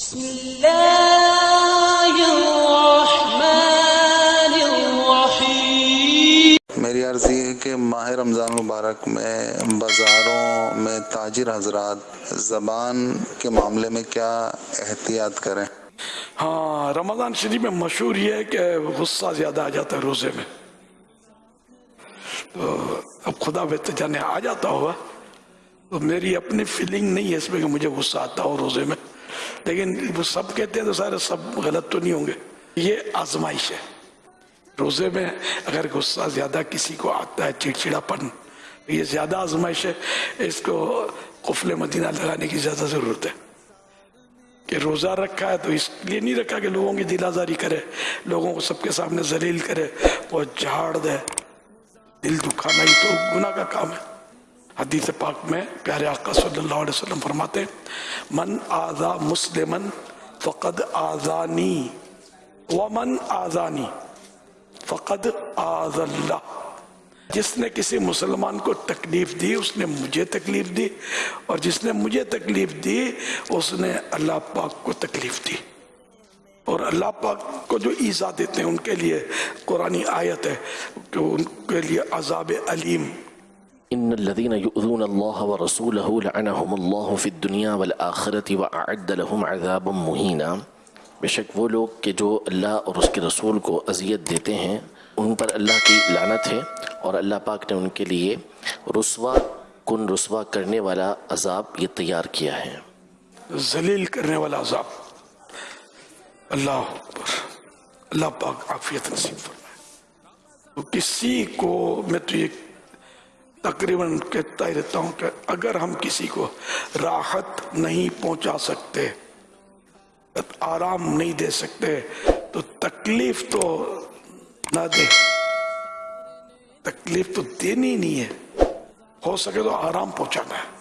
بسم الله الرحمن الرحيم. میری عرض یہ ہے کہ ماہ رمضان مبارک میں بازاروں میں تاجر حضرات زبان کے معاملے میں کیا احتیاط کریں؟ ہاں رمضان شریف میں مشہور یہ ہے کہ غصہ زیادہ آ جاتا ہے روزے میں۔ تو اب خدا بہتر جانے آ جاتا ہوگا۔ تو میری اپنی فیلنگ نہیں ہے اس میں کہ مجھے غصہ آتا ہو روزے میں۔ لیکن وہ سب کہتے ہیں تو سارے سب غلط تو نہیں ہوں گے۔ یہ آزمائش ہے۔ روزے میں اگر غصہ زیادہ کسی کو آتا ہے چڑچڑا پن یہ زیادہ آزمائش ہے۔ اس کو قفل مدینہ لگانے کی زیادہ ضرورت ہے۔ کہ روزہ رکھا ہے تو اس لیے نہیں رکھا کہ لوگوں کی دل آزاری کرے، لوگوں کو سب کے سامنے ذلیل کرے۔ وہ جھاڑ دے۔ دل دکھانا ہی تو گناہ کا کام ہے۔ حدیث پاک میں پیارے آقا صلی اللہ علیہ وسلم فرماتے ہیں، من آذا مسلمن فقد آذانی، ومن آذانی فقد آذ اللہ۔ جس نے کسی مسلمان کو تکلیف دی، اس نے مجھے تکلیف دی، اور جس نے مجھے تکلیف دی، اس نے اللہ پاک کو تکلیف دی۔ اور اللہ پاک کو جو ایزا دیتے ہیں، ان کے لیے قرآنی آیت ہے، کہ ان کے لیے عذاب علیم۔ ان الذين يؤذون الله ورسوله لعنهم الله في الدنيا والآخرة وأعد لهم عذابا مهينا. بے شک وہ لوگ کہ جو اللہ اور اس کے رسول کو اذیت دیتے ہیں، ان پر اللہ کی لعنت ہے اور اللہ پاک نے ان کے لیے رسوا، کن رسوا کرنے والا عذاب یہ تیار کیا ہے۔ ذلیل کرنے والا عذاب۔ اللہ اکبر۔ اللہ پاک عافیت نصیب فرمائے۔ تو کسی کو میں تو یہ تقریباً کہتا ہی رہتا ہوں کہ اگر ہم کسی کو راحت نہیں پہنچا سکتے، آرام نہیں دے سکتے، تو تکلیف تو نہ دے۔ تکلیف تو دینی نہیں ہے۔ ہو سکے تو آرام پہنچانا ہے۔